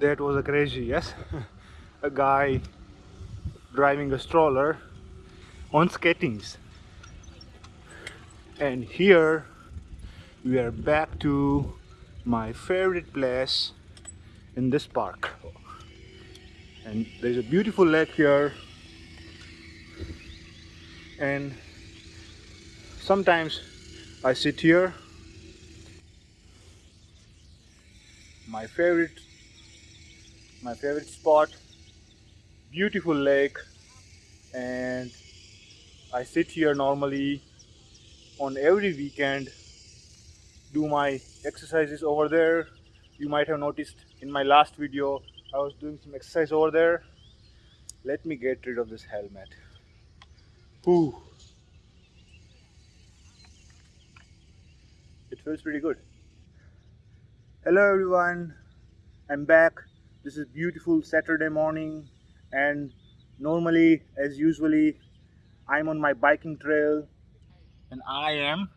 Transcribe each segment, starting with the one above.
that was a crazy yes. A guy driving a stroller on skatings. And here we are back to my favorite place in this park. And there's a beautiful lake here. And sometimes I sit here. My favorite my favorite spot beautiful lake and I sit here normally on every weekend do my exercises over there. You might have noticed in my last video I was doing some exercise over there. Let me get rid of this helmet. Whew. it feels pretty good. Hello everyone. I'm back this is beautiful Saturday morning and normally as usually I'm on my biking trail and I am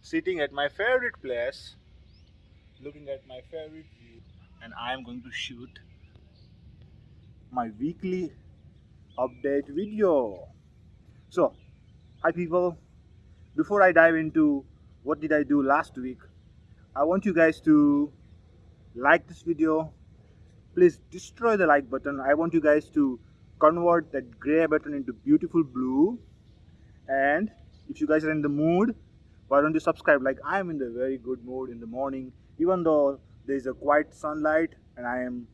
sitting at my favorite place looking at my favorite view and I am going to shoot my weekly update video. So hi people. Before I dive into what did I do last week I want you guys to like this video please destroy the like button. I want you guys to convert that gray button into beautiful blue. And if you guys are in the mood why don't you subscribe? Like i am in the very good mood in the morning even though there is a quiet sunlight and i am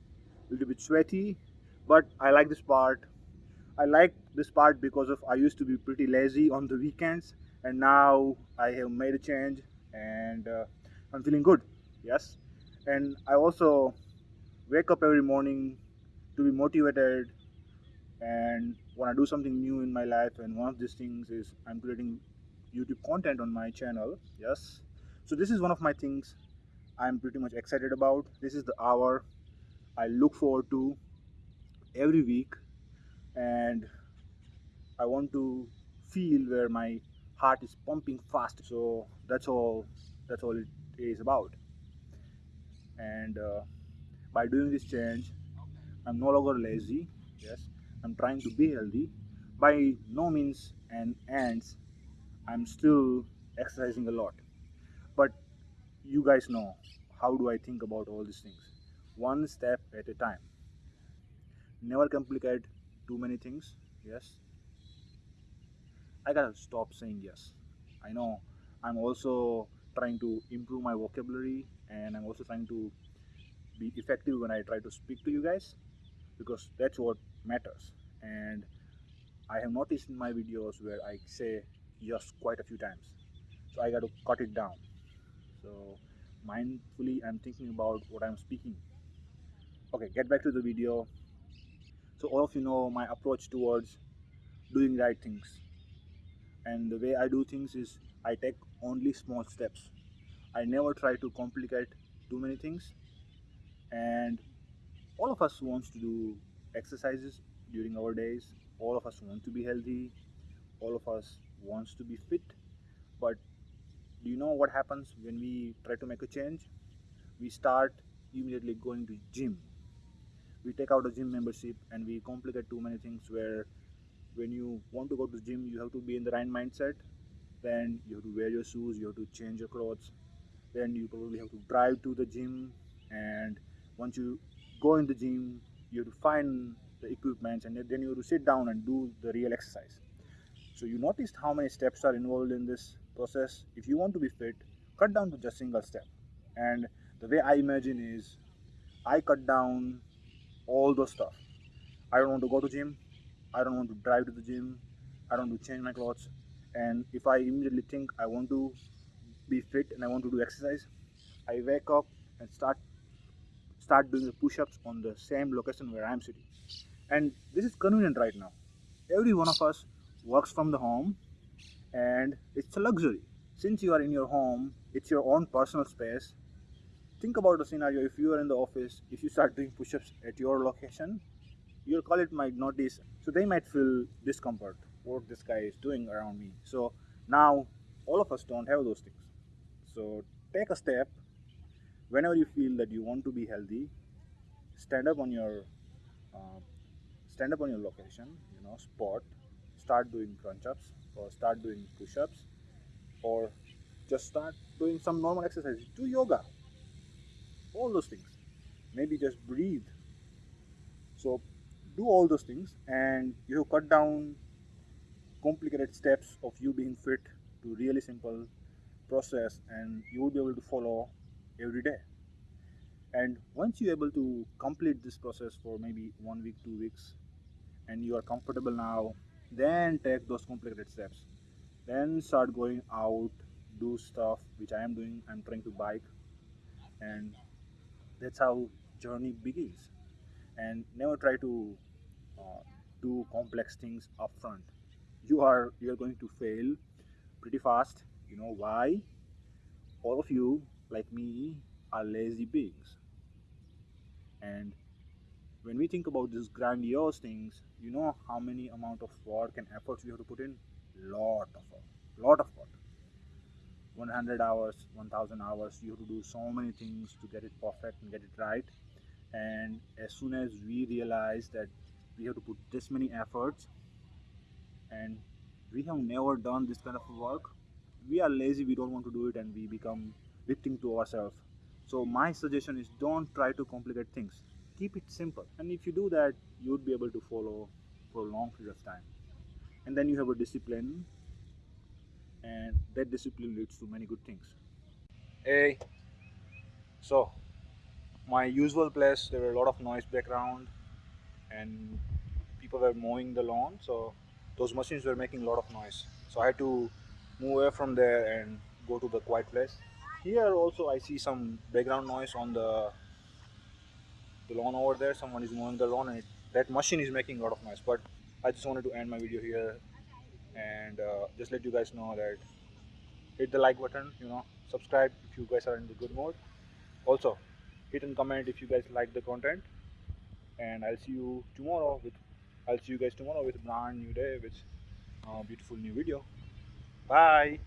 a little bit sweaty. But i like this part. I like this part because of i used to be pretty lazy on the weekends and now i have made a change and uh, i'm feeling good. Yes. And i also wake up every morning to be motivated and want to do something new in my life. And one of these things is i'm creating youtube content on my channel. Yes. So this is one of my things i'm pretty much excited about. This is the hour i look forward to every week. And i want to feel where my heart is pumping fast. So that's all that's all it is about. And uh, by doing this change i'm no longer lazy yes. I'm trying to be healthy. By no means and ends i'm still exercising a lot. But you guys know how do i think about all these things? One step at a time. Never complicate too many things yes. I gotta stop saying yes. I know i'm also trying to improve my vocabulary and i'm also trying to be effective when I try to speak to you guys because that's what matters. And I have noticed in my videos where I say yes quite a few times. So I got to cut it down. So mindfully I'm thinking about what I'm speaking. Okay get back to the video. So all of you know my approach towards doing right things. And the way I do things is I take only small steps. I never try to complicate too many things and all of us wants to do exercises during our days. All of us want to be healthy. All of us wants to be fit. But do you know what happens when we try to make a change? We start immediately going to gym. We take out a gym membership and we complicate too many things where when you want to go to the gym you have to be in the right mindset. Then you have to wear your shoes you have to change your clothes. Then you probably have to drive to the gym and once you go in the gym you have to find the equipment and then you have to sit down and do the real exercise. So you noticed how many steps are involved in this process. If you want to be fit cut down to just single step. And the way i imagine is i cut down all those stuff. I don't want to go to gym. I don't want to drive to the gym. I don't want to change my clothes. And if i immediately think i want to be fit and i want to do exercise i wake up and start start doing the push-ups on the same location where I'm sitting. And this is convenient right now. Every one of us works from the home and it's a luxury. Since you are in your home, it's your own personal space. Think about the scenario if you are in the office, if you start doing push-ups at your location, your colleague might notice. So they might feel discomfort, what this guy is doing around me. So now all of us don't have those things. So take a step whenever you feel that you want to be healthy stand up on your uh, stand up on your location you know spot start doing crunch ups or start doing push ups or just start doing some normal exercises. Do yoga. All those things. Maybe just breathe. So do all those things and you have cut down complicated steps of you being fit to really simple process and you will be able to follow every day. And once you're able to complete this process for maybe one week two weeks and you are comfortable now then take those complicated steps. Then start going out do stuff which i am doing. I'm trying to bike. And that's how journey begins. And never try to uh, do complex things upfront. You are you are going to fail pretty fast. You know why? All of you like me are lazy beings. And when we think about these grandiose things you know how many amount of work and efforts we have to put in? Lot of lot of work. 100 hours 1000 hours you have to do so many things to get it perfect and get it right. And as soon as we realize that we have to put this many efforts and we have never done this kind of work we are lazy we don't want to do it and we become victim to ourselves. So my suggestion is don't try to complicate things. Keep it simple. And if you do that you would be able to follow for a long period of time. And then you have a discipline and that discipline leads to many good things. Hey so my usual place there were a lot of noise background and people were mowing the lawn so those machines were making a lot of noise. So i had to move away from there and go to the quiet place. Here also i see some background noise on the the lawn over there. Someone is mowing the lawn and it, that machine is making a lot of noise. But i just wanted to end my video here and uh, just let you guys know that hit the like button you know subscribe if you guys are in the good mood. Also hit and comment if you guys like the content. And i'll see you tomorrow with i'll see you guys tomorrow with brand new day with a beautiful new video bye